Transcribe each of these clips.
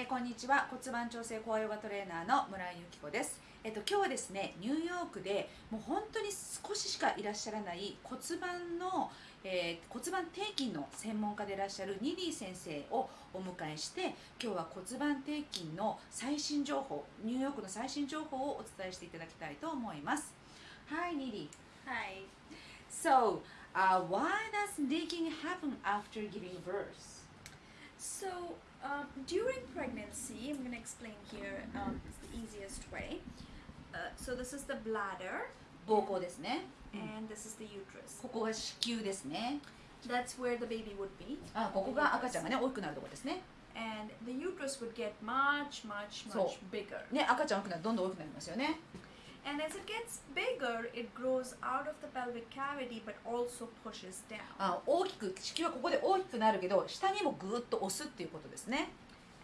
えーこんにちは骨盤調整高ヨガトレーナーの村井由紀子です、えっと、今日はですねニューヨークでもう本当に少ししかいらっしゃらない骨盤の、えー骨盤底筋の専門家でいらっしゃるニディ先生をお迎えして今日は骨盤底筋の最新情報ニューヨークの最新情報をお伝えしていただきたいと思います Hi ニディ Hi. So, uh, why does leaking happen after giving birth? So, um, during pregnancy, I'm going to explain here. Um, it's the easiest way. Uh, so, this is the bladder, 膀胱ですね、 and this is the uterus. ここが子宮ですね That's where the baby would be. あここが赤ちゃんがね大きくなるところですね And the uterus would get much, much, much So- bigger. ね赤ちゃん大きくなるとどんどん大きくなりますよね And as it gets bigger, it grows out of the pelvic cavity but also pushes down. あ大きく子宮はここで大きくなるけど下にもぐーっと押すっていうことですね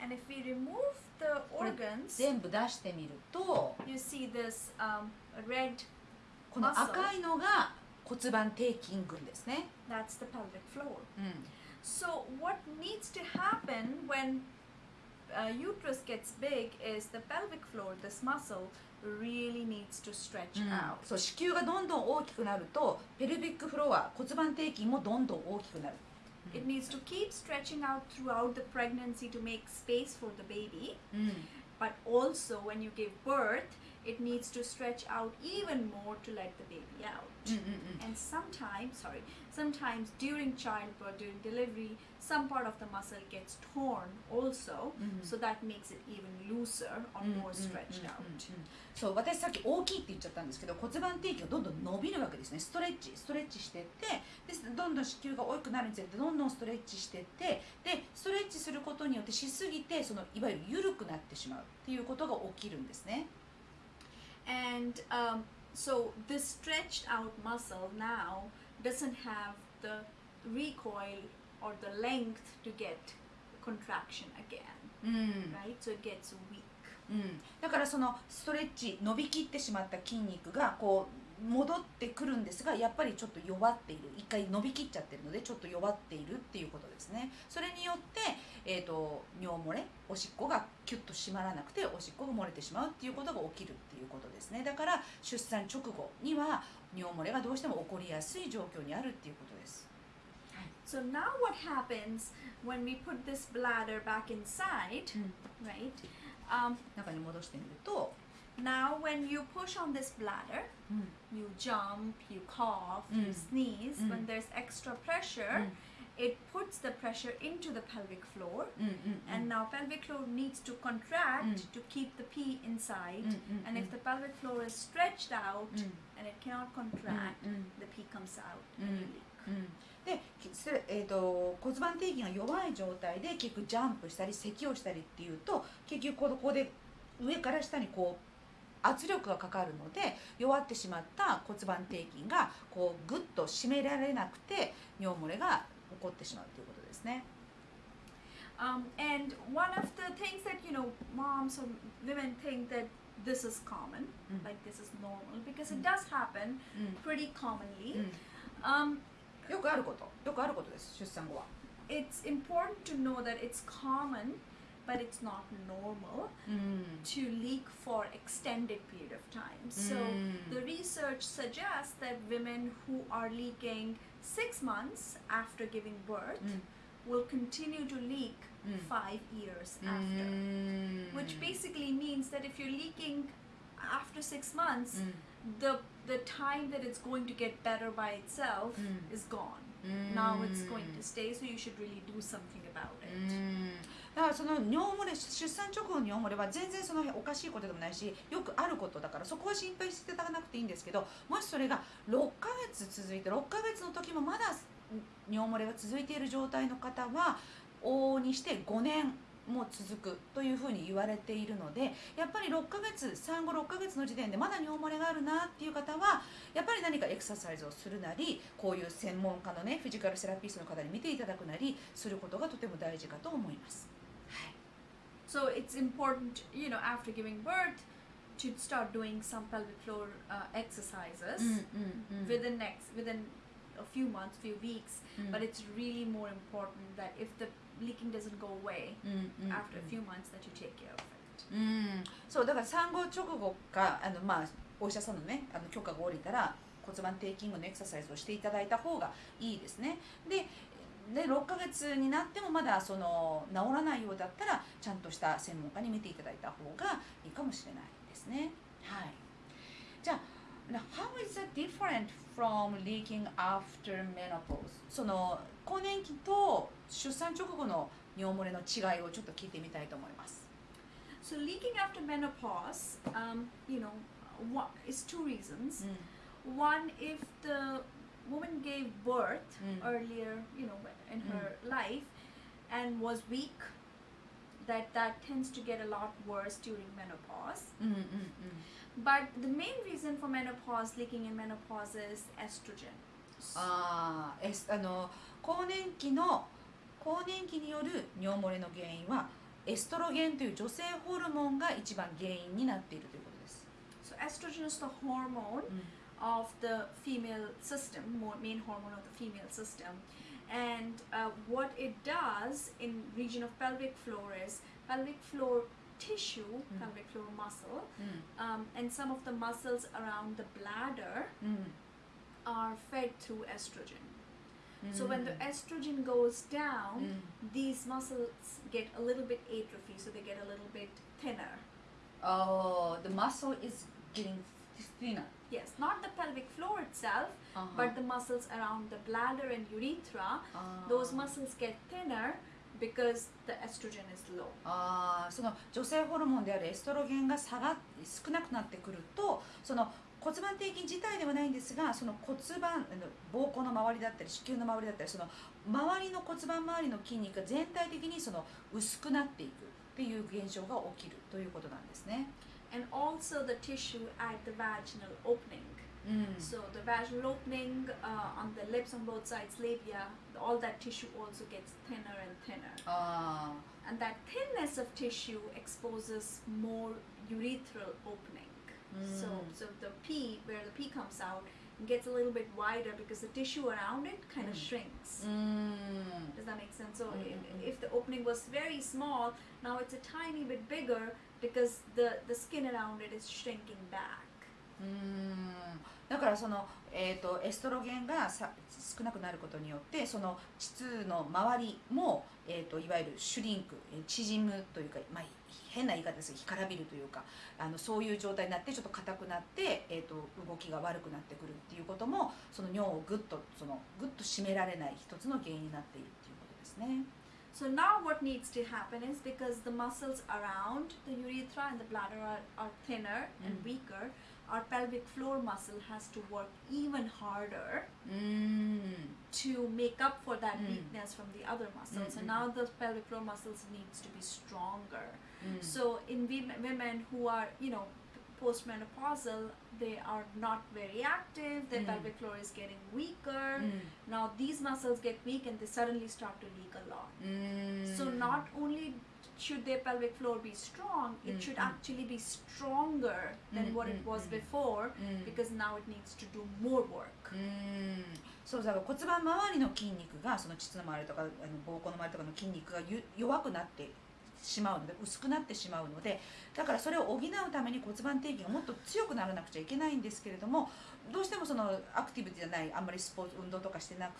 And if we remove the organs, 全部出してみると you see this um, red, この赤いのが骨盤底筋群ですね、that's the pelvic floor. うん、So, what needs to happen when uh, uterus gets big is the pelvic floor, this muscle, really needs to stretch うん out. そう子宮がどんどん大きくなるとペルビックフロア骨盤底筋もどんどん大きくなる It needs to keep stretching out throughout the pregnancy to make space for the baby, うん、but also when you give birth, it needs to stretch out even more to let the baby out. うんうんうん And sometimes, sorry, sometimes during childbirth, during delivery, some part of the muscle gets torn also, Mhm. so that makes it even looser or more stretched うん out. そう私さっき大きいって言っちゃったんですけど骨盤底筋がどんどん伸びるわけですね。ストレッチストレッチしてってでどんどん子宮が大きくなるにつれてどんどんストレッチしてってでストレッチすることによってしすぎてそのいわゆる緩くなってしまうっていうことが起きるんですね。And um, so this stretched out muscle now doesn't have the recoil or the length to get contraction again, うん、 right? So it gets weak. うん、だからそのストレッチ伸びきってしまった筋肉がこう 戻ってくるんですがやっぱりちょっと弱っている。一回伸びきっちゃってるのでちょっと弱っているっていうことですね。それによって、えー、と尿漏れおしっこがキュッと締まらなくておしっこが漏れてしまうっていうことが起きるっていうことですね。だから出産直後には尿漏れがどうしても起こりやすい状況にあるっていうことです。So now what happens when we put this bladder back inside, うん right? Um, 中に戻してみると、now when you push on this bladder, うん、 you jump, you cough, Mm. you sneeze, Mm. when there's extra pressure, it puts the pressure into the pelvic floor. うんうんうんうん And now pelvic floor needs to contract Mm. to keep the pee inside. うんうんうん And if the pelvic floor is stretched out うん and it cannot contract, うんうん the pee comes out Mm. and you leak. うんで、きそれえー、と骨盤底筋が弱い状態で結局ジャンプしたり咳をしたりっていうと結局ここで上から下にこう 圧力がかかるので弱ってしまった骨盤底筋がこうグッと締められなくて尿漏れが起こってしまうということですね。Um, and one of the things that, you know, moms or women think that this is common, Mm. like this is normal, because Mm. it does happen う pretty commonly. ん Um, よくあることよくあることです出産後は。it's important to know that it's common, but it's not normal mm. to leak for extended period of time. So hmm. the research suggests that women who are leaking six months after giving birth mm. will continue to leak hmm. five years hmm. after, which basically means that if you're leaking after six months, the the time that it's going to get better by itself is gone. Now it's going to stay, so you should really do something about it. だからその尿漏れ出産直後の尿漏れは全然そのおかしいことでもないしよくあることだからそこは心配していただかなくていいんですけどもしそれが6ヶ月続いて6ヶ月の時もまだ尿漏れが続いている状態の方は往々にして5年も続くというふうに言われているのでやっぱり6ヶ月産後6ヶ月の時点でまだ尿漏れがあるなっていう方はやっぱり何かエクササイズをするなりこういう専門家のねフィジカルセラピストの方に見ていただくなりすることがとても大事かと思います。So it's important, you know, after giving birth, to start doing some pelvic floor uh, exercises うんうんうん within next within a few months, few weeks. うん But it's really more important that if the leaking doesn't go away うんうんうん after a few months that you take care of it. うんそうだから産後直後かあの、まあ、お医者さんの,、ね、あの許可が下りたら骨盤底筋群のエクササイズをしていただいた方がいいですねで で6ヶ月になってもまだその治らないようだったらちゃんとした専門家に見ていただいた方がいいかもしれないですねはいじゃあ how is that different from leaking after menopause? その更年期と出産直後の尿漏れの違いをちょっと聞いてみたいと思います。So leaking after menopause, um, you know, what is two reasons. One, if the woman gave birth Mm. earlier, you know, in her life, and was weak, that that tends to get a lot worse during menopause. うんうんうん But the main reason for menopause, leaking in menopause, is estrogen. あーえすあの更年期の更年期による尿漏れの原因はエストロゲンという女性ホルモンが一番原因になっているということです。 So estrogen is the hormone of the female system, main hormone of the female system. And uh, what it does in region of pelvic floor is pelvic floor tissue, mm. pelvic floor muscle, mm. um, and some of the muscles around the bladder mm. are fed through estrogen. So when the mm. estrogen goes down, mm. these muscles get a little bit atrophy, so they get a little bit thinner. Oh, the muscle is getting thinner. Yes, not the pelvic floor itself, あは but the muscles around the bladder and urethra, あー those muscles get thinner because the estrogen is low. あーその女性ホルモンであるエストロゲンが下が少なくなってくるとその骨盤底筋自体ではないんですがその骨盤膀胱の周りだったり子宮の周りだったりその周りの骨盤周りの筋肉が全体的にその薄くなっていくっていう現象が起きるということなんですね。and also the tissue at the vaginal opening. Mm. So the vaginal opening uh, on the lips on both sides, labia, all that tissue also gets thinner and thinner. Ah. And that thinness of tissue exposes more urethral opening. Mm. So, so the pee, where the pee comes out, gets a little bit wider because the tissue around it kind of mm. shrinks. Mm. Does that make sense? So mm-hmm. if, mm, mm. if, the opening was very small, now it's a tiny bit bigger because the, the skin around it is shrinking back. うんだからその、えー、とエストロゲンがさ少なくなることによってその膣の周りも、えー、といわゆるシュリンクえ縮むというか、まあ、変な言い方ですが干からびるというかあのそういう状態になってちょっと硬くなって、えー、と動きが悪くなってくるっていうこともその尿をぐっとそのぐっと締められない一つの原因になっているっていうことですね。So now what needs to happen is because the muscles around the urethra and the bladder are, are thinner mm. and weaker, our pelvic floor muscle has to work even harder mm. to make up for that mm. weakness from the other muscles. Mm -hmm. And now the pelvic floor muscles needs to be stronger. Mm. So in women who are, you know, postmenopausal, they are not very active. Their Mm. pelvic floor is getting weaker. うん Now these muscles get weak and they suddenly start to leak a lot. うーん So not only should their pelvic floor be strong, it Mm, should mm. actually be stronger than Mm, what it mm, was mm. before うん because now it needs to do more work. うーんそうだから骨盤周りの筋肉がその膣の周りとかあの膀胱の周りとかの筋肉がゆ弱くなって しまうので薄くなってしまうのでだからそれを補うために骨盤底筋がもっと強くならなくちゃいけないんですけれどもどうしてもそのアクティブじゃないあんまりスポーツ運動とかしてない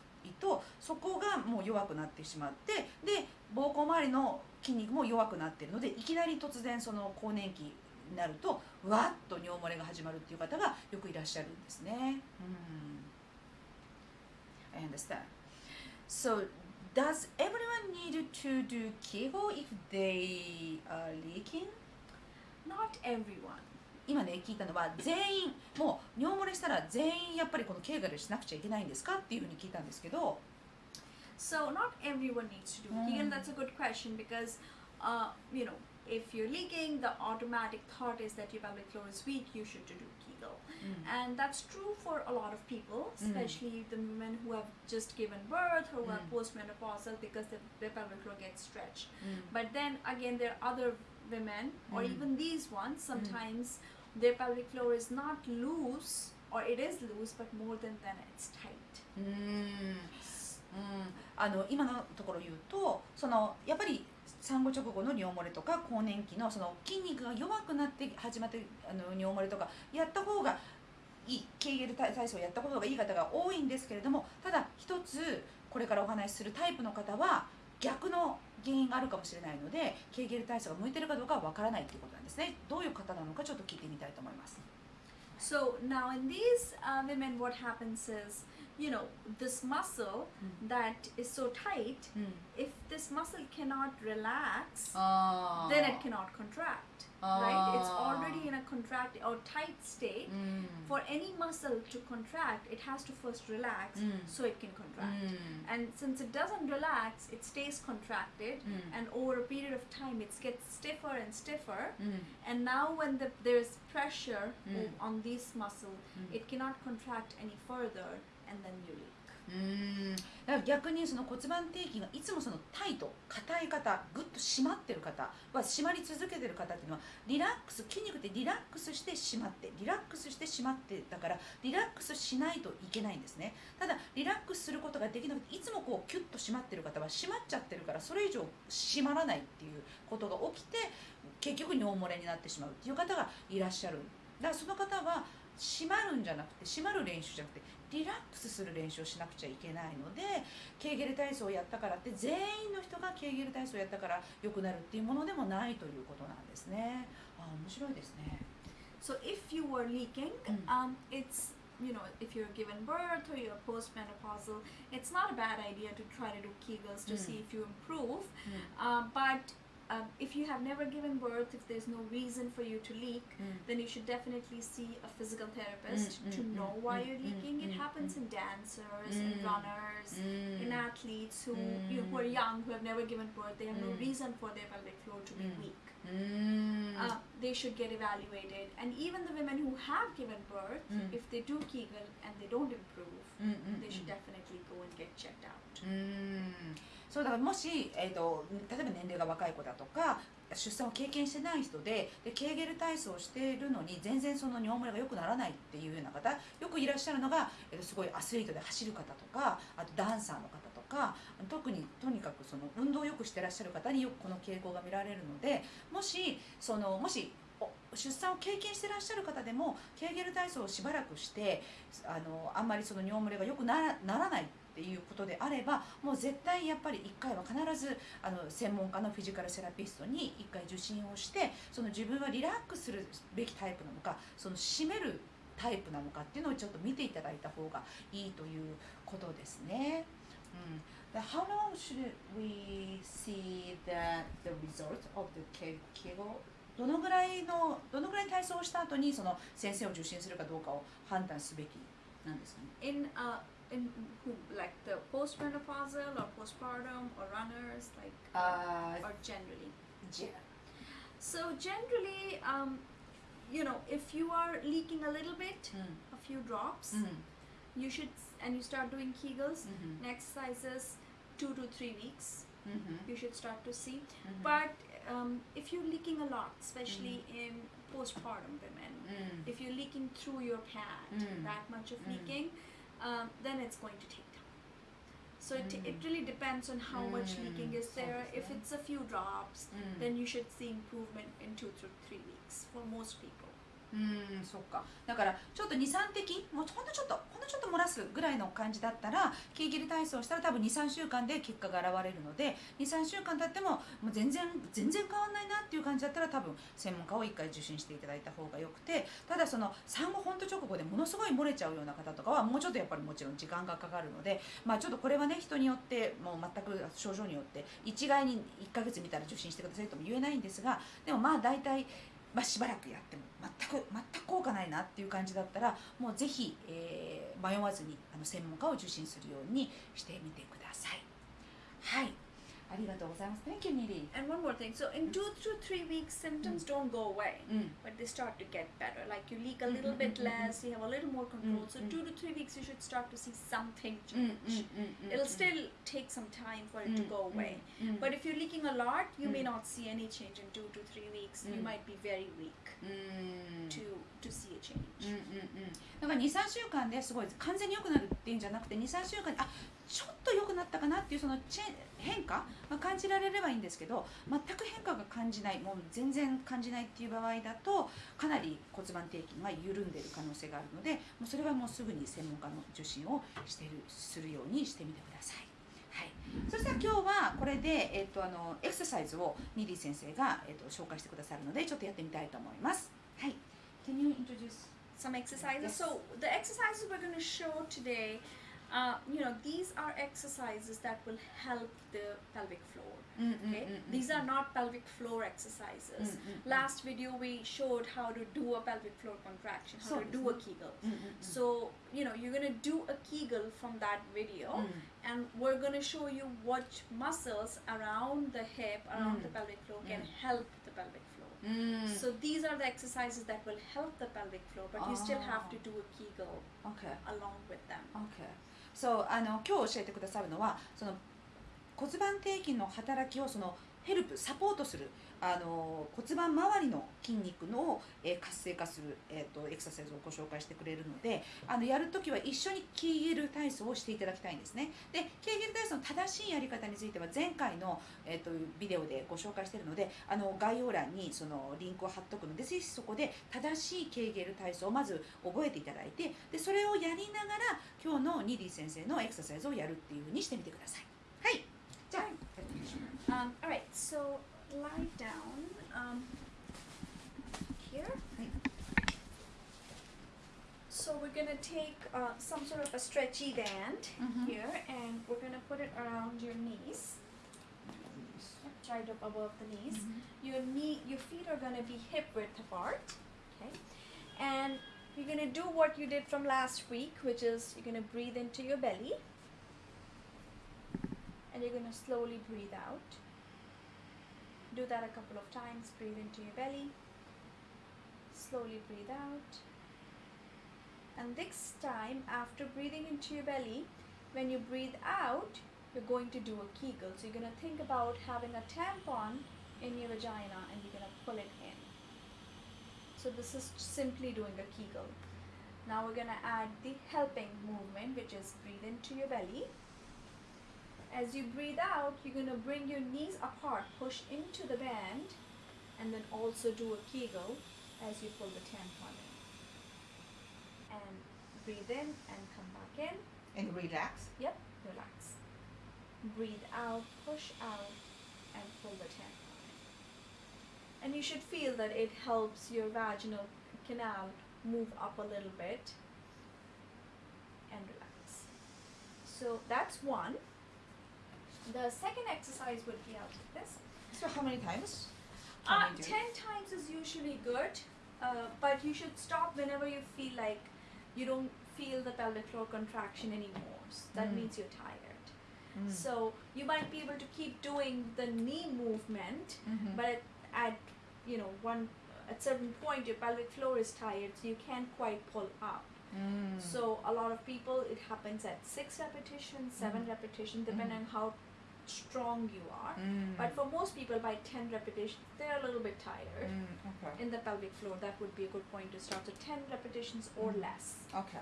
とそこがもう弱くなってしまってで膀胱周りの筋肉も弱くなってるのでいきなり突然その更年期になるとわっと尿漏れが始まるっていう方がよくいらっしゃるんですね。うん I understand. So, does everyone need to do Kegel if they are leaking? Not everyone. 今ね聞いたのは全員もう尿漏れしたら全員やっぱりこのケーガルしなくちゃいけないんですかっていうふうに聞いたんですけど So not everyone needs to do Mm. Kegel. That's a good question because, uh, you know, if you're leaking, the automatic thought is that your pelvic floor is weak. You should do Kegel, and that's true for a lot of people, Mm. especially the women who have just given birth or who are Mm. postmenopausal because the, their pelvic floor gets stretched. うん But then again, there are other women, or Mm. even these ones, sometimes their pelvic floor is not loose, or it is loose, but more than than it's tight. うーんう うん、あの今のところ言うとそのやっぱり 産後直後の尿漏れとか更年期のその筋肉が弱くなって始まってあの尿漏れとかやった方がいいケーゲル体操をやった方がいい方が多いんですけれどもただ一つこれからお話しするタイプの方は逆の原因があるかもしれないのでケーゲル体操が向いてるかどうかはわからないっていうことなんですね。どういう方なのかちょっと聞いてみたいと思います。So now in these uh, women, what happens is, you know this muscle mm. that is so tight mm. if this muscle cannot relax oh. then it cannot contract oh. right? It's ah. already in a contract or tight state. Mm. for any muscle to contract it has to first relax hmm. so it can contract. Hmm. And since it doesn't relax it stays contracted hmm. and over a period of time it gets stiffer and stiffer. And now when the, there's pressure on this muscle it cannot contract any further. And then you leak. うん。だから逆にその骨盤底筋がいつもそのタイト硬い方ぐっと締まってる方は締まり続けてる方っていうのはリラックス筋肉ってリラックスして締まってリラックスして締まってだからリラックスしないといけないんですね。ただリラックスすることができなくていつもこうキュッと締まってる方は締まっちゃってるからそれ以上締まらないっていうことが起きて結局尿漏れになってしまうっていう方がいらっしゃる。だからその方は締まるんじゃなくて締まる練習じゃなくてリラックスする練習をしなくちゃいけないのでケーゲル体操をやったからって全員の人がケーゲル体操をやったから良くなるっていうものでもないということなんですね。あ面白いですね。So, if you were leaking, Mm. um, it's you know, if you're given birth or you're postmenopausal, it's not a bad idea to try to do Kegels to Mm. see if you improve. Uh, but um, if you have never given birth, if there's no reason for you to leak, mm. then you should definitely see a physical therapist mm, mm to mm, know mm, why mm, you're leaking. it happens in dancers, in runners, in athletes who, you know, who are young, who have never given birth. They have no reason for their pelvic floor to be weak. Uh, they should get evaluated. And even the women who have given birth, if they do Kegel and they don't improve, they should definitely go and get checked out. そうだからもし、えー、と例えば年齢が若い子だとか出産を経験してない人ででケーゲル体操をしているのに全然その尿漏れが良くならないっていうような方よくいらっしゃるのが、えー、すごいアスリートで走る方とかあとダンサーの方とか特にとにかくその運動をよくしてらっしゃる方によくこの傾向が見られるのでもしそのもし出産を経験してらっしゃる方でもケーゲル体操をしばらくしてあのあんまりその尿漏れが良くならならないいうことであればもう絶対やっぱり1回は必ずあの専門家のフィジカルセラピストに1回受診をしてその自分はリラックスするべきタイプなのかその締めるタイプなのかっていうのをちょっと見ていただいた方がいいということですね。うん、How long should we see the, the result of the Ke- Kegel? どのぐらいのどのぐらい体操をした後にその先生を受診するかどうかを判断すべきなんですかね？In uh, in who like the postmenopausal or postpartum or runners like uh, or generally yeah. so generally um, you know if you are leaking a little bit mm. a few drops mm. you should and you start doing kegels mm -hmm. and exercises two to three weeks -hmm. you should start to see -hmm. but um, if you're leaking a lot especially mm. in postpartum women mm. if you're leaking through your pad mm. that much of leaking um, then it's going to take time. So it, Mm. it really depends on how much leaking Mm. is there. So If it's a few drops, うん then you should see improvement in two to three weeks for most people. うんそっか。だからちょっと23滴もうほんのちょっとほんのちょっと漏らすぐらいの感じだったらケーゲル体操したら多分23週間で結果が現れるので23週間経ってももう全然全然変わんないなっていう感じだったら多分専門家を1回受診していただいた方がよくてただその産後本当直後でものすごい漏れちゃうような方とかはもうちょっとやっぱりもちろん時間がかかるのでまあちょっとこれはね人によってもう全く症状によって一概に1ヶ月見たら受診してくださいとも言えないんですがでもまあ大体まあ、しばらくやっても全く全く効果ないなっていう感じだったらもうぜひ、えー迷わずにあの専門家を受診するようにしてみてください。はいありがとうございます。Thank you, Nidhi. And one more thing. So in mm. two to three weeks, symptoms mm. don't go away, mm. but they start to get better. Like you leak a little mm-hmm, bit mm-hmm, mm-hmm. less, you have a little more control. So two to three weeks, you should start to see something change. It'll still take some time for it to go away. But if you're leaking a lot, you may not see any change in two to three weeks. You might be very weak to to see a change. なんか2、3週間ですごい完全に良くなるっていうんじゃなくて、2、3週間にあちょっと良くなったかなっていうそのチェ変化が感じられればいいんですけど全く変化が感じないもう全然感じないっていう場合だとかなり骨盤底筋が緩んでいる可能性があるのでもうそれはもうすぐに専門家の受診をしてるするようにしてみてください。はい、そしたら今日はこれで、えっとあのエクササイズをニディ先生が、えっと紹介してくださるのでちょっとやってみたいと思います。はい。Can you introduce? some exercises? Yes. So the exercises we're going to show today, Uh, you know, these are exercises that will help the pelvic floor. Mm, mm okay, mm, mm these are mm. not pelvic floor exercises. Last video we showed how to do a pelvic floor contraction, how so, to do a Kegel. So you know, you're gonna do a Kegel from that video, and we're gonna show you what muscles around the hip, around the pelvic floor, can help the pelvic floor. So these are the exercises that will help the pelvic floor, but oh. you still have to ah. do a Kegel okay. along with them. Okay. そうあの今日教えてくださるのはその骨盤底筋の働きをそのヘルプサポートするあの骨盤周りの筋肉の、え活性化する、えー、とエクササイズをご紹介してくれるのであのやるときは一緒にキーゲル体操をしていただきたいんですね。でキーゲル体操の正しいやり方については前回の、えー、とビデオでご紹介しているのであの概要欄にそのリンクを貼っとくのでぜひそこで正しいケーゲル体操をまず覚えていただいてでそれをやりながら今日のニディ先生のエクササイズをやるっていうふうにしてみてください。はい。じゃあ。やってみましょう Um, all right, so lie down um, here. So we're gonna take uh, some sort of a stretchy band Mhm. here, and we're gonna put it around your knees, right up above the knees. Your knee, your feet are gonna be hip width apart. Okay, and you're gonna do what you did from last week, which is you're gonna breathe into your belly, and you're gonna slowly breathe out. Do that a couple of times. Breathe into your belly. Slowly breathe out. And this time, after breathing into your belly, when you breathe out, you're going to do a Kegel. So you're going to think about having a tampon in your vagina and you're going to pull it in. So this is simply doing a Kegel. Now we're going to add the helping movement, which is breathe into your belly. As you breathe out, you're going to bring your knees apart, push into the band, and then also do a Kegel as you pull the tampon in. And breathe in and come back in. and relax Yep, relax. Breathe out, push out, and pull the tampon in. And you should feel that it helps your vaginal canal move up a little bit and relax. So that's one. The second exercise would be out like this. so how many times Uh, we do? 10 times is usually good, uh, but you should stop whenever you feel like you don't feel the pelvic floor contraction anymore. So that Mm. means you're tired. Mm. So you might be able to keep doing the knee movement, Mhm. but at, at you know one at certain point your pelvic floor is tired, so you can't quite pull up. Mm. So a lot of people it happens at six repetitions, 7 Mhm. repetitions, depending on how strong you are. Mm. But for most people, by 10 repetitions, they're a little bit tired Mm, okay in the pelvic floor. That would be a good point to start. So 10 repetitions or Mhm. less. okay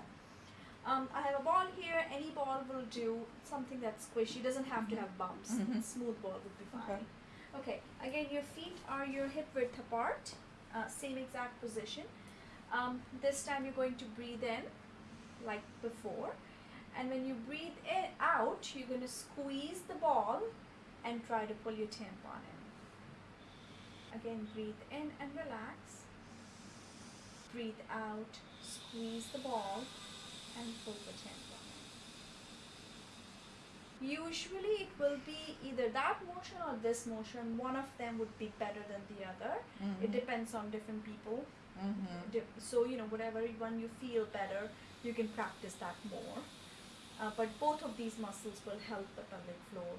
Um, I have a ball here. Any ball will do. Something that's squishy. Doesn't have to Mhm. have bumps. Mhm. Smooth ball would be Okay. fine. Okay. Again, your feet are your hip width apart. Uh, same exact position. Um, this time you're going to breathe in, like before, and when you breathe in out, you're going to squeeze the ball and try to pull your tampon in. Again, breathe in and relax. Breathe out, squeeze the ball, and pull the tampon in. Usually, it will be either that motion or this motion. One of them would be better than the other. It Mhm. depends on different people. Mhm. So, you know, whatever one you feel better, you can practice that more. Uh, but both of these muscles will help the pelvic floor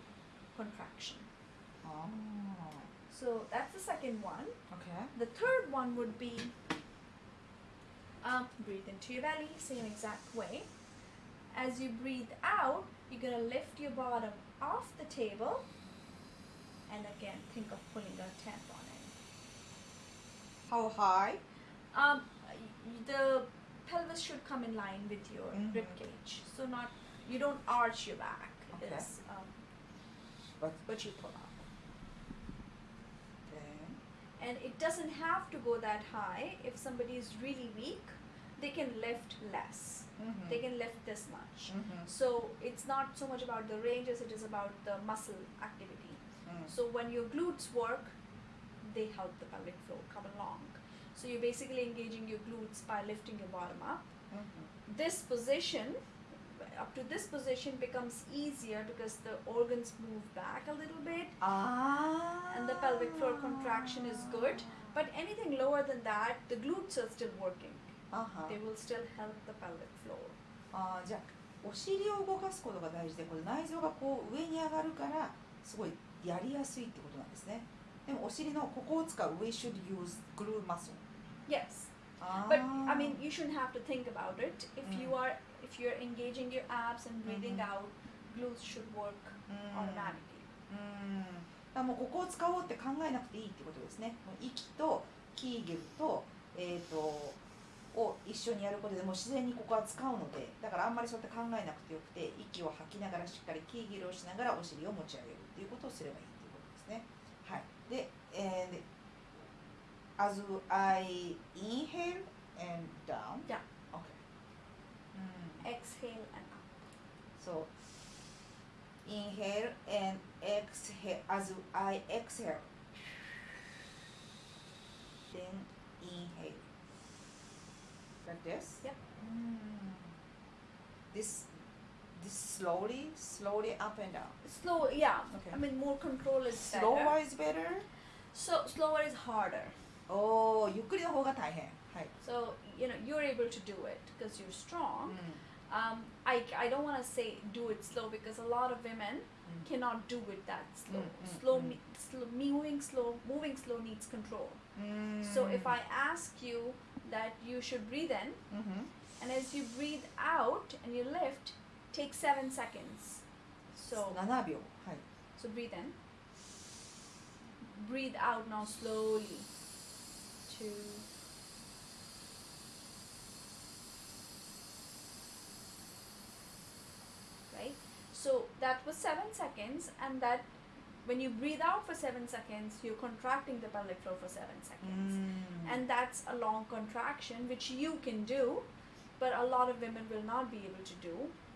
contraction. あ So that's the second one. OK The third one would be um, breathe into your belly, same exact way. As you breathe out, you're gonna lift your bottom off the table, and again think of pulling a tampon in. How high? Um, the pelvis should come in line with your Mhm. rib cage, so not you don't arch your back. Okay. It's, um, But, but you pull up. Then, and it doesn't have to go that high. If somebody is really weak, they can lift less. Mhm. They can lift this much. Mhm. So it's not so much about the range as it is about the muscle activity. Mm. So when your glutes work, they help the pelvic floor come along. So you're basically engaging your glutes by lifting your bottom up. Mhm. This position, up to this position, becomes easier because the organs move back a little bit Ah. and the pelvic floor contraction is good. But anything lower than that, the glutes are still working. あは They will still help the pelvic floor. あーじゃあお尻を動かすことが大事でこれ内臓がこう上に上がるからすごいやりやすいってことなんですねでもお尻のここを使う We should use glute muscle Yes. あー But I mean, you shouldn't have to think about it. If you Mm. are, if you're engaging your abs and breathing Mhm. out, glutes should work うん automatically. うんもうここを使おうって考えなくていいってことですねもう息とキーゲルと,、えー、とを一緒にやることでもう自然にここは使うのでだからあんまりそうやって考えなくてよくて息を吐きながらしっかりキーゲルをしながらお尻を持ち上げるっていうことをすればいいっていうことですねはいで、えーで As I inhale and down Yeah. OK うん Exhale and up. So inhale and exhale as I exhale. Then inhale. Like this? Yeah. Mm. This this slowly, slowly up and down. Slow, yeah. Okay. I mean, more control is better. Slower is better. So slower is harder. おお、ゆっくりの方が大変。はい。 So you know you're able to do it because you're strong. う um, I, I don't want to say do it slow because a lot of women mm. cannot do it that mm, slow. Mm, slow, mm, slow, moving slow, moving slow needs control. Mm. So if I ask you that you should breathe in, -hmm. and as you breathe out and you lift, take seven seconds. So So breathe in. Breathe out now slowly. Two. that was 7 seconds and that when you breathe out for 7 seconds you're contracting the pelvic floor for 7 seconds. Mm. and that's a long contraction which you can do but a lot of women will not be able to do.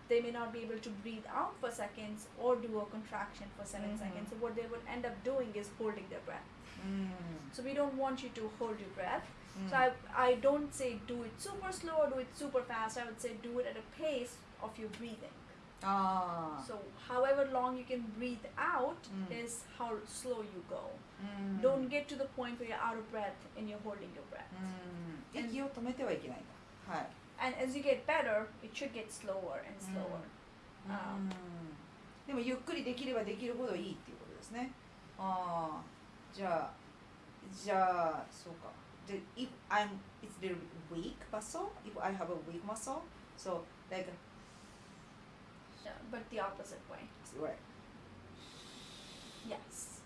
They may not be able to breathe out for seconds or do a contraction for 7 mm. seconds. So what they would end up doing is holding their breath. Mm. so we don't want you to hold your breath. So mm. I, I don't say do it super slow or do it super fast. I would say do it at a pace of your breathing. ああ。 So, however long you can breathe out Mm. is how slow you go. うん Don't get to the point where you're out of breath and you're holding your breath. うん息を止めてはいけないんだ。はい。 And as you get better, it should get slower and slower. あうんでもゆっくりできればできるほどいいっていうことですね。ああ。じゃあ、じゃあ、そうか。で、if I'm, it's little weak muscle, if I have a weak muscle, so like, no, but the opposite way. Right. Yes.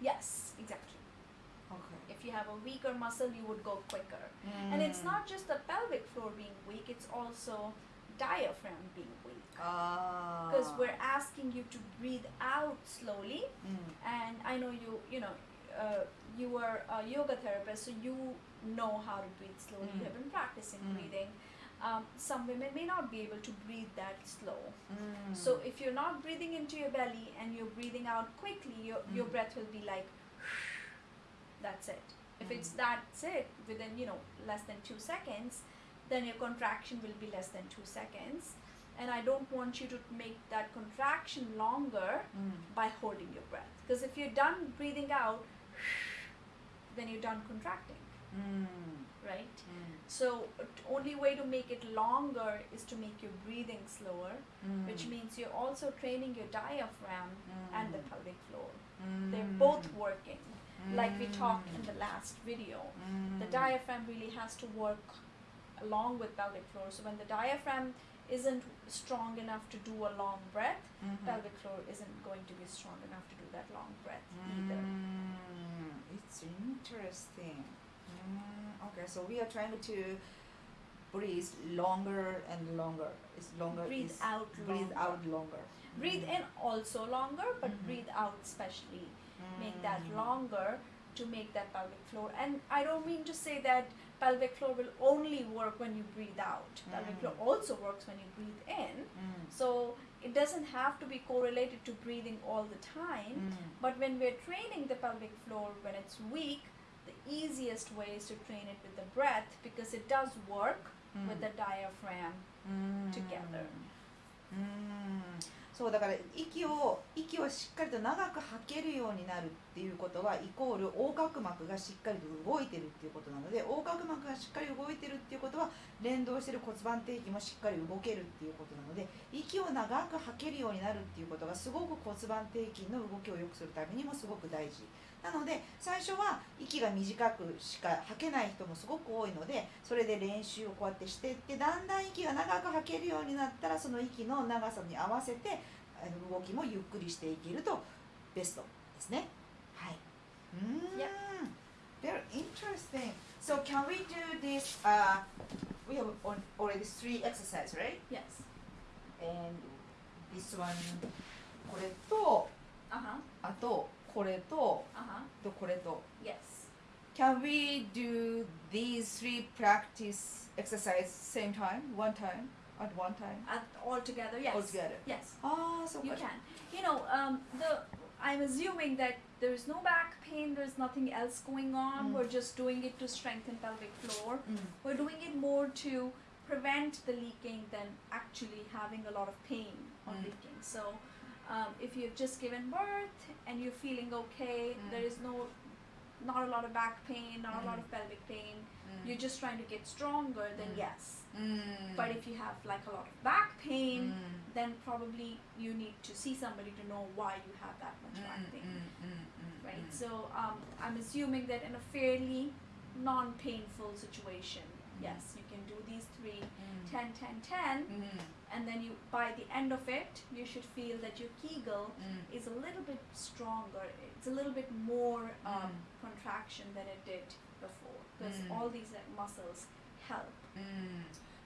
Yes, exactly. Okay. If you have a weaker muscle, you would go quicker. Mm. And it's hmm. not just the pelvic floor being weak, it's also diaphragm being weak. Ah. Because oh. we're asking you to breathe out slowly. Mm. And I know you, you know, uh, you are a yoga therapist, so you know how to breathe slowly. Mm. You have been practicing hmm. breathing um, some women may not be able to breathe that slow. Mm. So if you're not breathing into your belly and you're breathing out quickly, your, mm. your breath will be like, that's it. If mm. it's that's it within you know less than two seconds, then your contraction will be less than two seconds. And I don't want you to make that contraction longer mm. by holding your breath. Because if you're done breathing out, then you're done contracting. Mm. Right? Mm. So only way to make it longer is to make your breathing slower, mm. which means you're also training your diaphragm mm. and the pelvic floor. They're mm. both working. Like we talked in the mm. last video, the diaphragm really has to work along with pelvic floor. So when the diaphragm isn't strong enough to do a long breath, -hmm. pelvic floor isn't going to be strong enough to do that long breath either. It's interesting. Mm, okay, so we are trying to breathe longer and longer. It's longer. Breathe is, out. Breathe longer. out longer. Breathe mm. in also longer, but mm -hmm. breathe out especially. Make that mm. longer to make that pelvic floor. And I don't mean to say that pelvic floor will only work when you breathe out. Mm. Pelvic floor mm. also works when you breathe in. Mm. So it doesn't have to be correlated to breathing all the time. Mm. But when we're training the pelvic floor when it's weak, the easiest way is to train it with the breath because it does work うん with the diaphragm. うん together. うんそうだから息を息をしっかりと長く吐けるようになるっていうことはイコール横隔膜がしっかりと動いてるっていうことなので横隔膜がしっかり動いてるっていうことは連動してる骨盤底筋もしっかり動けるっていうことなので息を長く吐けるようになるっていうことがすごく骨盤底筋の動きを良くするためにもすごく大事なので最初は息が短くしか吐けない人もすごく多いのでそれで練習をこうやってしていってだんだん息が長く吐けるようになったらその息の長さに合わせてあの動きもゆっくりしていけるとベストですねはいうん Yep. Very interesting So can we do this uh, we have already three exercises right? Yes. and this one これと Uh huh. あとこれと Uh huh. とこれと Yes. Can we do these three practice exercise same time, one time, at one time, At, all together. Yes. all together? Yes. Ah, so You good. can. You know, um, the I'm assuming that there is no back pain. There's nothing else going on. Mm. We're just doing it to strengthen pelvic floor. Mm. We're doing it more to prevent the leaking than actually having a lot of pain on Mm. leaking. So, um, if you've just given birth and you're feeling okay, Mm. there is no, not a lot of back pain, not a lot Mm. of pelvic pain. Mm. You're just trying to get stronger. Then Mm. yes. Mm. But if you have like a lot of back pain, Mm. then probably you need to see somebody to know why you have that much back Mm, pain, mm, mm, mm, right? mm. So um, I'm assuming that in a fairly non-painful situation, yes, you can do these three, Mm. 10, 10, 10, Mm, and then you by the end of it, you should feel that your Kegel mm. is a little bit stronger. It's a little bit more um, Mm. contraction than it did before, because Mm. all these uh, muscles help.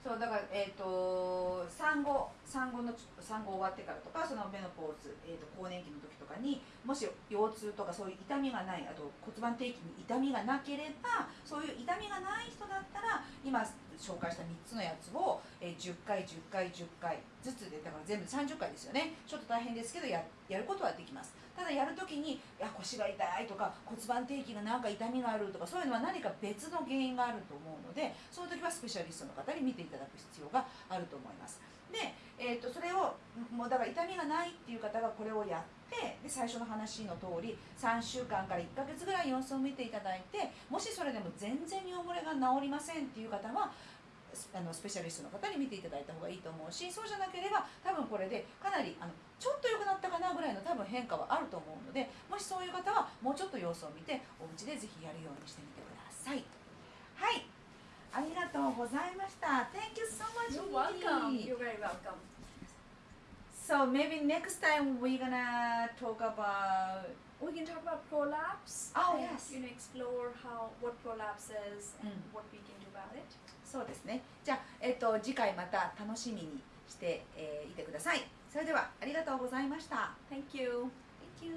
そうだから、えー、と産後産後の産後終わってからとかそのメノポーズ、えー、と更年期の時とかにもし腰痛とかそういう痛みがないあと骨盤底筋に痛みがなければそういう痛みがない人だったら今紹介した3つのやつを、えー10回10回10回ずつでだから全部30回ですよね。ちょっと大変ですけどややることはできます。ただやるときにいや腰が痛いとか骨盤底筋がなんか痛みがあるとかそういうのは何か別の原因があると思うのでその時はスペシャリストの方に見ていただく必要があると思います。で、えー、とそれをもうだから痛みがないっていう方がこれをやってで最初の話の通り3週間から1ヶ月ぐらい様子を見ていただいてもしそれでも全然尿漏れが治りませんっていう方はあのスペシャリストの方に見ていただいた方がいいと思うしそうじゃなければ多分これでかなりあのちょっと良くなったかなぐらいの多分変化はあると思うのでもしそういう方はもうちょっと様子を見てお家でぜひやるようにしてみてくださいはいありがとうございました Thank you so much You're welcome. You're very welcome. So maybe next time we're gonna talk about We can talk about prolapse. Oh, yes. You know, explore how what prolapse is and Mm. what we can do about it. そうですねじゃあ、えっと次回また楽しみにして、えーいてくださいそれではありがとうございました Thank you. Thank you